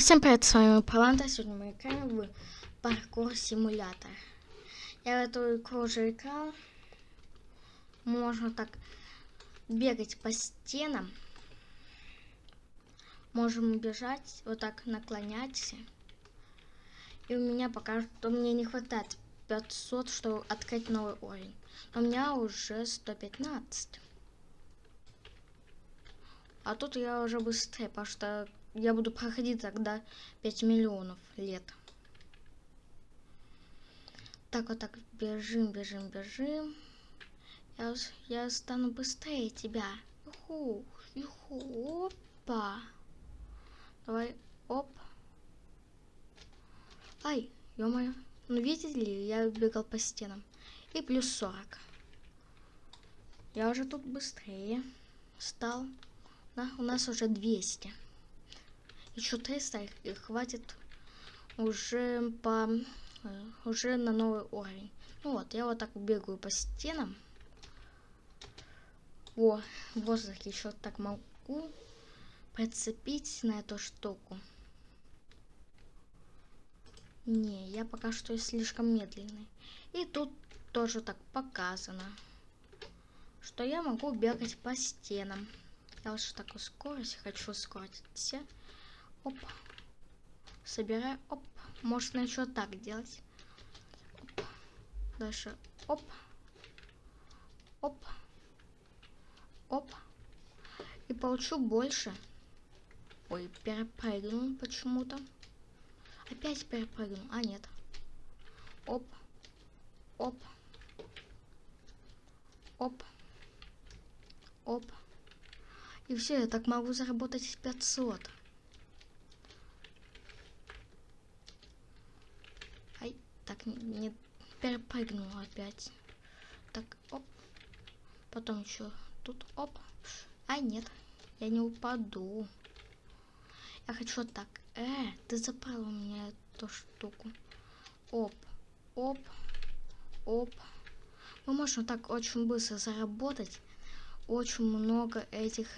Всем привет, с вами Паланта. Сегодня мы играем в паркур симулятор. Я эту игру уже играл. Можно так бегать по стенам. Можем бежать, вот так наклоняться. И у меня пока что мне не хватает 500, чтобы открыть новый уровень. Но у меня уже 115. А тут я уже быстрее, потому что я буду проходить тогда 5 миллионов лет. Так вот так бежим, бежим, бежим. Я, я стану быстрее тебя. Юху, юху, опа. Давай, оп. Ай, ё-моё. Ну видите ли, я бегал по стенам. И плюс 40. Я уже тут быстрее стал. Да, у нас уже 200 еще 300 и хватит уже по уже на новый уровень. Ну вот, я вот так бегаю по стенам. О, в воздухе еще так могу прицепить на эту штуку. Не, я пока что слишком медленный. И тут тоже так показано, что я могу бегать по стенам. Я лучше такую скорость хочу ускорить все. Оп. Собираю. Оп. Можно еще так делать. Оп. Дальше. Оп. Оп. Оп. И получу больше. Ой, перепрыгнул почему-то. Опять перепрыгнул. А, нет. Оп. Оп. Оп. Оп. И все, я так могу заработать 500. Так, не перепрыгнул опять. Так, оп. Потом еще тут, оп. А, нет, я не упаду. Я хочу так. Э, ты забрал у меня эту штуку. Оп, оп, оп. Мы можем так очень быстро заработать. Очень много этих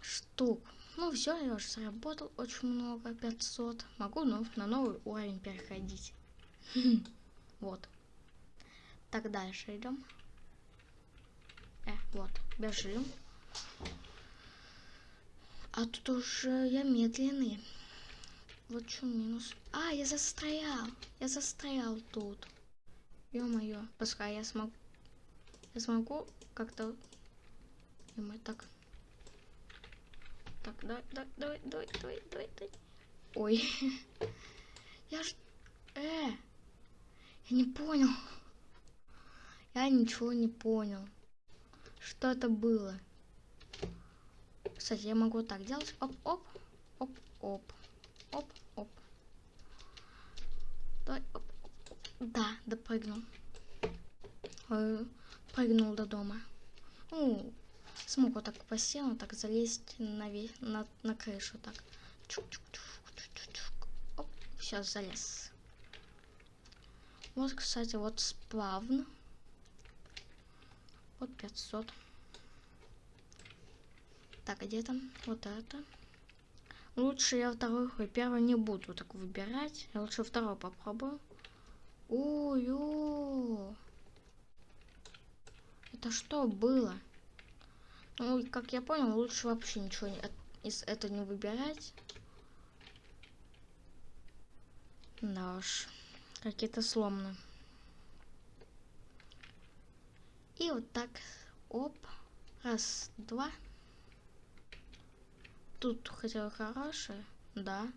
штук. Ну все, я уже заработал очень много, 500. Могу ну, на новый уровень переходить. Вот. Так, дальше идем. Э, вот, бежим. А тут уже я медленный. Вот что минус. А, я застрял. Я застрял тут. Ё-моё. Пускай я смогу. Я смогу как-то... Ё-моё, так. Так, давай, давай, давай, давай, давай, давай. Ой. Я ж... Э! Я не понял. Я ничего не понял. Что это было? Кстати, я могу так делать. Оп-оп. Оп-оп. Оп-оп. Давай. Да, допрыгнул. Э, прыгнул до дома. Ну, смог вот так по стену, так залезть на, на, на крышу. Так. Чук -чук -чук Оп, сейчас залез. Вот, кстати, вот сплавно. Вот 500. Так, где там? Вот это. Лучше я второй, первый не буду так выбирать. Я лучше второй попробую. Ой-ой. Это что было? Ну, как я понял, лучше вообще ничего не, из этого не выбирать. Да уж какие-то сломаны. И вот так, оп, раз, два. Тут хотел хорошее, да.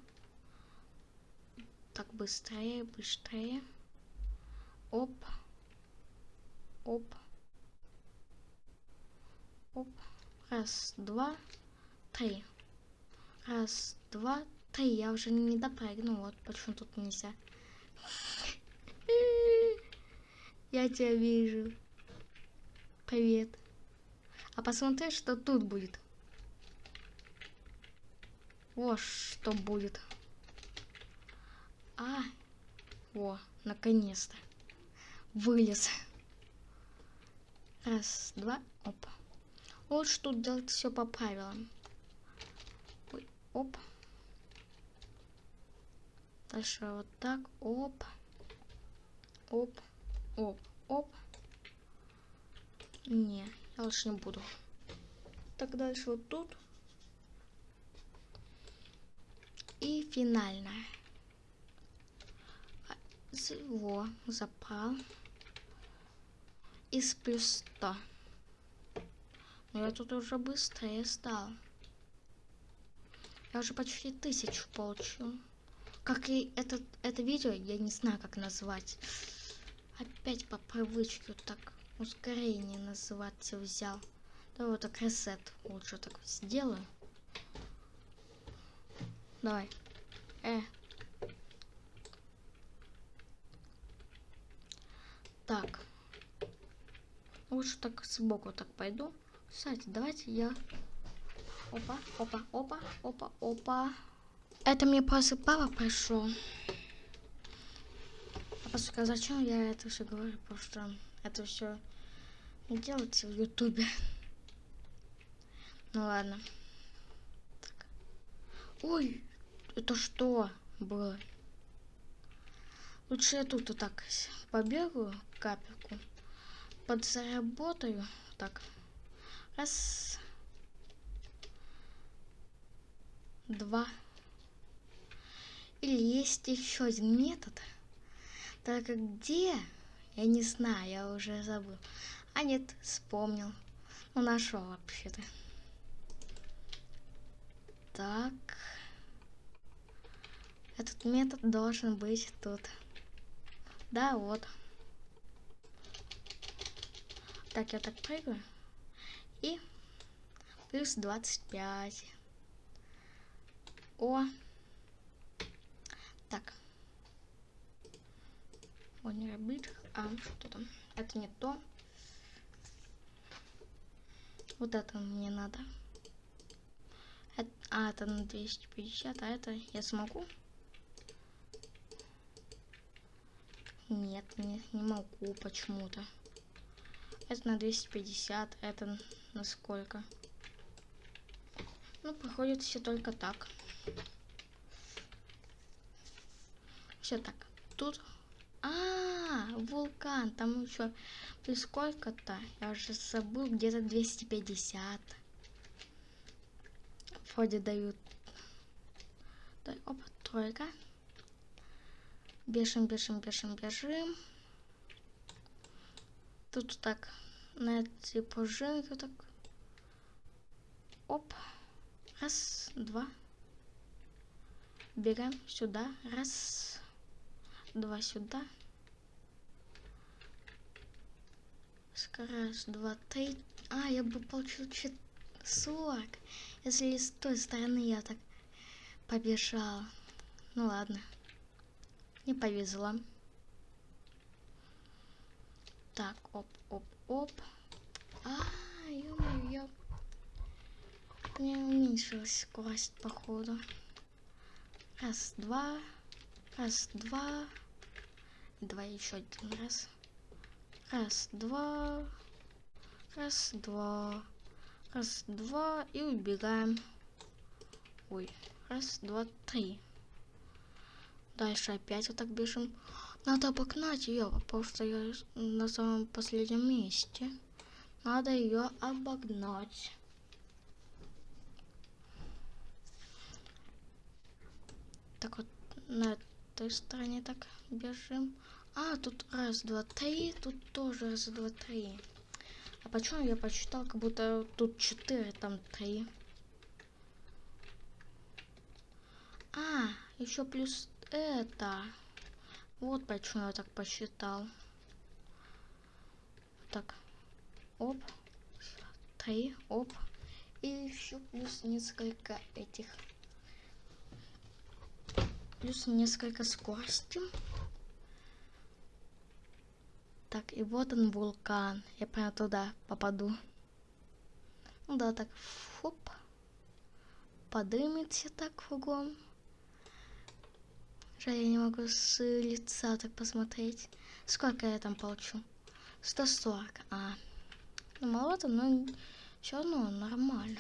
Так, быстрее, быстрее. Оп, оп, оп. Раз, два, три. Раз, два, три. Я уже не допрыгну, вот почему тут нельзя. Я тебя вижу. Привет. А посмотри, что тут будет. О, что будет. А, о, наконец-то. Вылез. Раз, два, оп. Лучше тут делать все по правилам. Ой, оп. Дальше вот так. Оп. Оп. Оп. Оп. Не, я лучше не буду. Так, дальше вот тут. И финальная. Во, запал. Из плюс 100. Но я тут уже быстрее стал. Я уже почти тысячу получил. Как и этот, это видео, я не знаю, как назвать. Опять по привычке вот так ускорение называться взял. Да вот так ресет лучше так сделаю. Давай. Э. Так. Лучше так сбоку так пойду. Кстати, давайте я... Опа, опа, опа, опа, опа. Это мне просто папа пришел. А просто зачем я это все говорю? Потому что это все не делается в ютубе. Ну ладно. Так. Ой, это что было? Лучше я тут вот так побегаю капельку. Подзаработаю. Так. Раз. Два. Или есть еще один метод. Только где? Я не знаю, я уже забыл. А нет, вспомнил. Ну, нашел вообще-то. Так. Этот метод должен быть тут. Да, вот. Так, я так прыгаю. И плюс 25. О, так. Не работает. А, что там? Это не то. Вот это мне надо. Это, а, это на 250, а это я смогу? Нет, не, не могу почему-то. Это на 250, это на сколько? Ну, проходит все только так. Все так. Тут... Вулкан. Там еще плюс сколько-то. Я уже забыл. Где-то 250. Вроде дают. Да, оп, тройка. Бежим, бежим, бежим, бежим. Тут так на эти пружинки так. Оп. Раз, два. Бегаем сюда. Раз два сюда. Раз, два, три. А, я бы получил 40, если с той стороны я так побежал. Ну ладно. Не повезло. Так, оп, оп, оп. А, ё-моё. Мне уменьшилась скорость, походу. Раз, два. Раз, два. Давай еще один раз. Раз, два. Раз, два. Раз, два. И убегаем. Ой. Раз, два, три. Дальше опять вот так бежим. Надо обогнать ее, потому что я на самом последнем месте. Надо ее обогнать. Так вот, на той стороне так бежим. А, тут раз, два, три. Тут тоже раз, два, три. А почему я посчитал, как будто тут четыре, там три? А, еще плюс это. Вот почему я так посчитал. Так. Оп. Три. Оп. И еще плюс несколько этих плюс несколько скорости. Так, и вот он вулкан. Я прямо туда попаду. Ну да, так, фуп. Подымется так кругом. Жаль, я не могу с лица так посмотреть. Сколько я там получу? 140. А, ну маловато, но все равно нормально.